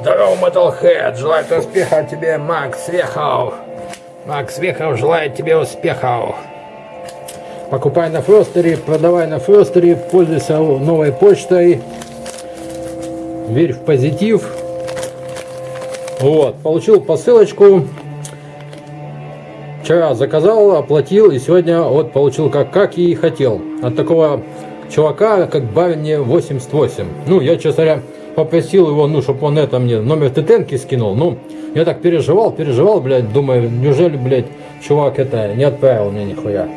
Здорово, Metalhead! Желает успеха тебе, Макс Вехов! Макс Вехов желает тебе успехов! Покупай на Фростере, продавай на Фростере, пользуйся новой почтой. Верь в позитив. Вот, получил посылочку. Вчера заказал, оплатил и сегодня вот получил как, как и хотел. От такого чувака, как Барни 88. Ну, я, честно говоря, попросил его, ну, чтобы он это мне номер ТТНки скинул. Ну, я так переживал, переживал, блядь, думаю, неужели, блядь, чувак это не отправил мне нихуя.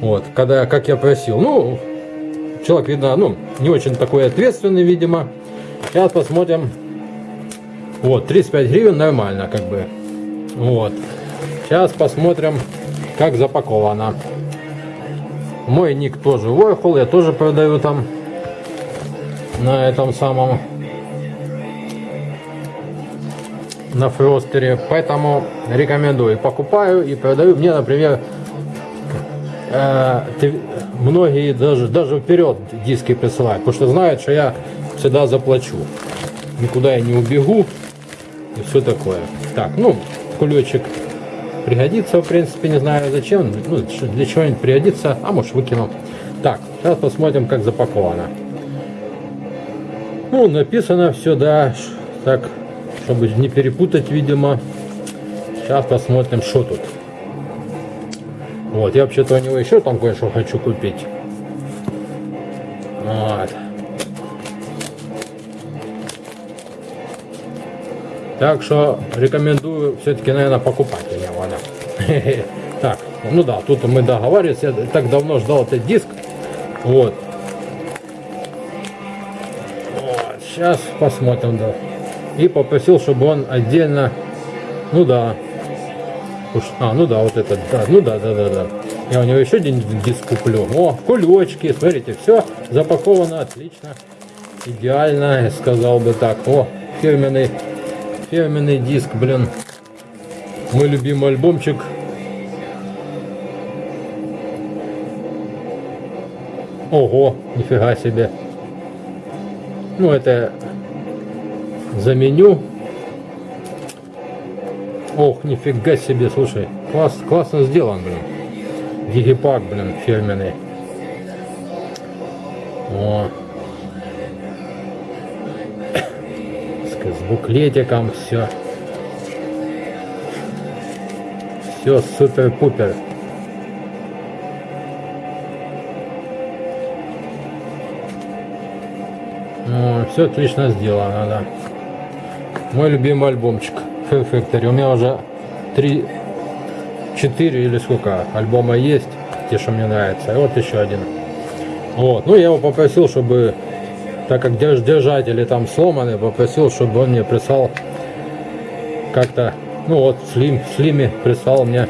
Вот, когда, как я просил. Ну, человек, видно, ну, не очень такой ответственный, видимо. Сейчас посмотрим. Вот, 35 гривен нормально, как бы. Вот. Сейчас посмотрим, как запаковано. Мой ник тоже Warhol, я тоже продаю там на этом самом на фростере. Поэтому рекомендую. Покупаю и продаю. Мне например э, многие даже даже вперед диски присылают потому что знают что я всегда заплачу. Никуда я не убегу и все такое. Так ну кулечек пригодится в принципе не знаю зачем ну, для чего-нибудь пригодится а может выкину. Так сейчас посмотрим как запаковано ну, написано все, да, так, чтобы не перепутать, видимо. Сейчас посмотрим, что тут. Вот, я вообще-то у него еще там кое-что хочу купить. Вот. Так что рекомендую все-таки, наверное, покупать у него. Да. Так, ну да, тут мы договаривались. Я так давно ждал этот диск. Вот. Сейчас посмотрим, да. И попросил, чтобы он отдельно, ну да, а, ну да, вот этот, да, ну да, да, да, да. Я у него еще один диск куплю. О, кулечки, смотрите, все запаковано отлично, идеально, сказал бы так. О, фирменный, фирменный диск, блин, мой любимый альбомчик. Ого, нифига себе. Ну, это заменю. Ох, нифига себе, слушай. Класс, классно сделан, блин. Дигипак, блин, фирменный. О. С буклетиком все. Все супер-пупер. Ну, все отлично сделано, да. Мой любимый альбомчик Fair Factory. У меня уже 3, 4 или сколько альбома есть, те, что мне нравятся. И вот еще один. Вот. Ну, я его попросил, чтобы, так как держатели там сломаны, попросил, чтобы он мне прислал как-то, ну вот, Слим, Слиме прислал мне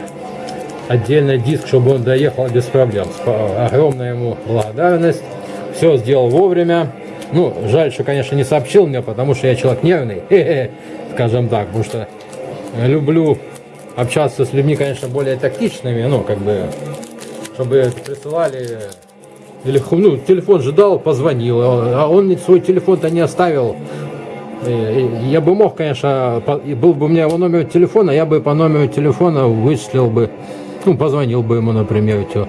отдельный диск, чтобы он доехал без проблем. Огромная ему благодарность. Все сделал вовремя. Ну, жаль, что, конечно, не сообщил мне, потому что я человек нервный, скажем так, потому что люблю общаться с людьми, конечно, более тактичными, ну, как бы, чтобы присылали, или, ну, телефон же дал, позвонил, а он свой телефон-то не оставил. Я бы мог, конечно, был бы у меня его номер телефона, я бы по номеру телефона вычислил бы, ну, позвонил бы ему, например, что.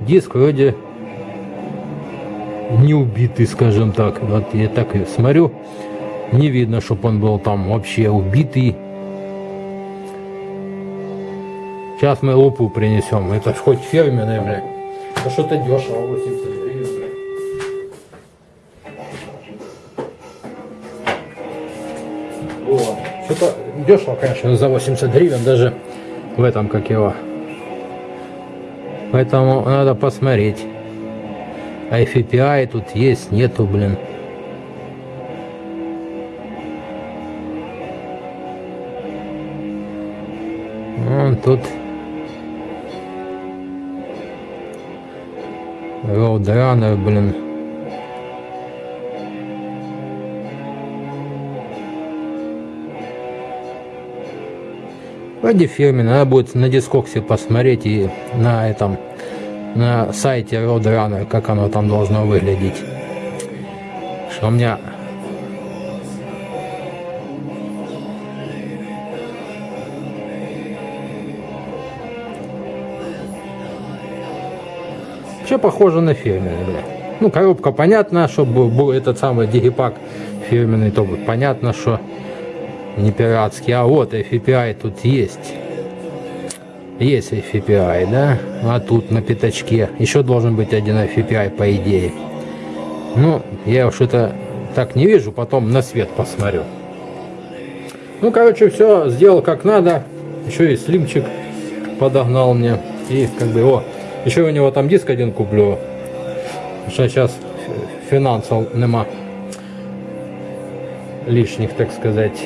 Диск вроде не убитый, скажем так. Вот я так и смотрю, не видно, чтобы он был там вообще убитый. Сейчас мы лупу принесем. Это ж хоть фирменное, блядь. Это что-то дешево, 80 гривен. Что-то дешево, конечно, за 80 гривен, даже в этом, как его. Поэтому надо посмотреть. А FPI тут есть, нету, блин. Вон тут Roadrunner, блин. Вроде фирменный, надо будет на дискоксе посмотреть и на этом на сайте Roadrunner, как оно там должно выглядеть. Что у меня... Все похоже на фирменный, бля. Ну, коробка понятна, что был этот самый дигипак фирменный, то понятно, что не пиратский. А вот FPI тут есть. Есть FPI, да? А тут на пятачке. Еще должен быть один FPI, по идее. Ну, я что-то так не вижу, потом на свет посмотрю. Ну, короче, все сделал как надо. Еще и слимчик подогнал мне. И как бы, о, еще у него там диск один куплю. Что сейчас финансов нема лишних, так сказать.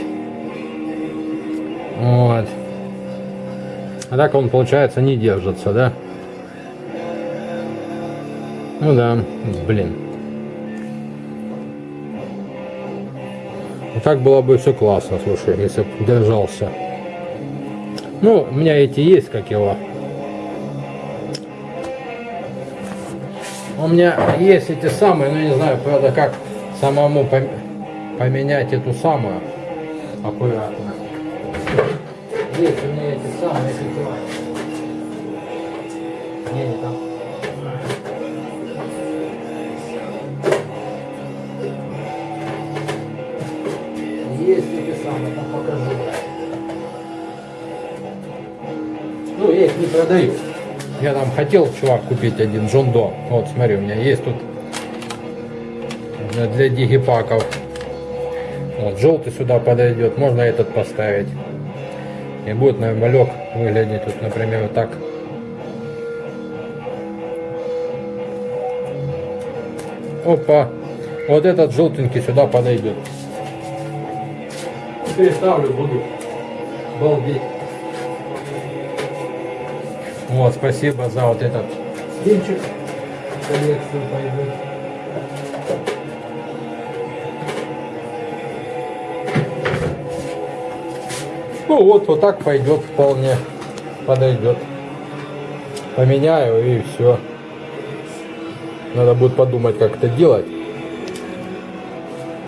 Вот. А так он, получается, не держится, да? Ну да, блин. И так было бы все классно, слушай, если бы держался. Ну, у меня эти есть, как его. У меня есть эти самые, но не знаю, правда, как самому поменять эту самую аккуратно. Есть у меня эти самые ситуации. Не, не там. Есть эти самые, там покажу. Ну, я их не продаю. Я там хотел, чувак, купить один Джондо. Вот, смотри, у меня есть тут для дигипаков. Вот, желтый сюда подойдет. Можно этот поставить. И будет, малек выглядеть вот, например, вот так. Опа. Вот этот желтенький сюда подойдет. Переставлю, буду балдеть. Вот, спасибо за вот этот кинчик. Коллекцию пойдет. Ну вот, вот так пойдет вполне. Подойдет. Поменяю и все. Надо будет подумать, как это делать.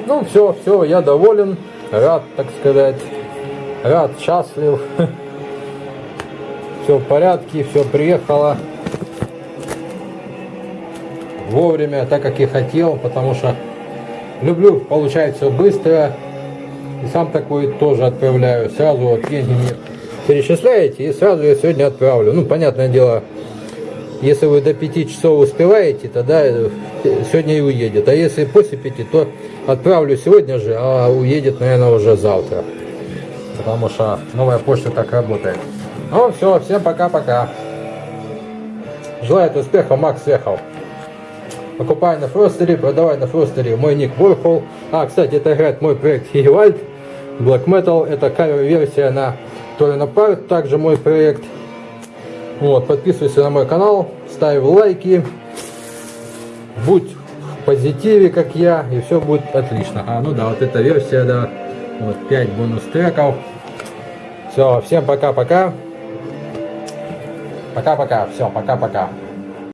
Ну все, все, я доволен. Рад, так сказать. Рад, счастлив. Все в порядке, все приехало вовремя, так как и хотел, потому что люблю получать все быстро, сам такой тоже отправляю. Сразу вот деньги мне перечисляете, и сразу я сегодня отправлю. Ну, понятное дело, если вы до 5 часов успеваете, тогда сегодня и уедет. А если после 5, то отправлю сегодня же, а уедет, наверное, уже завтра. Потому что новая почта так работает. Ну все, всем пока-пока. Желаю успеха, Макс ехал. Покупай на Фростере, продавай на Фростере. Мой ник Warhol. А, кстати, это играет мой проект Хигвальд. Black Metal. Это кавер-версия на Торина Парт. Также мой проект. Вот, подписывайся на мой канал, ставь лайки. Будь в позитиве, как я, и все будет отлично. А, ну да, вот эта версия, да. Вот 5 бонус треков. Все, всем пока-пока. Пока-пока. Все, пока-пока.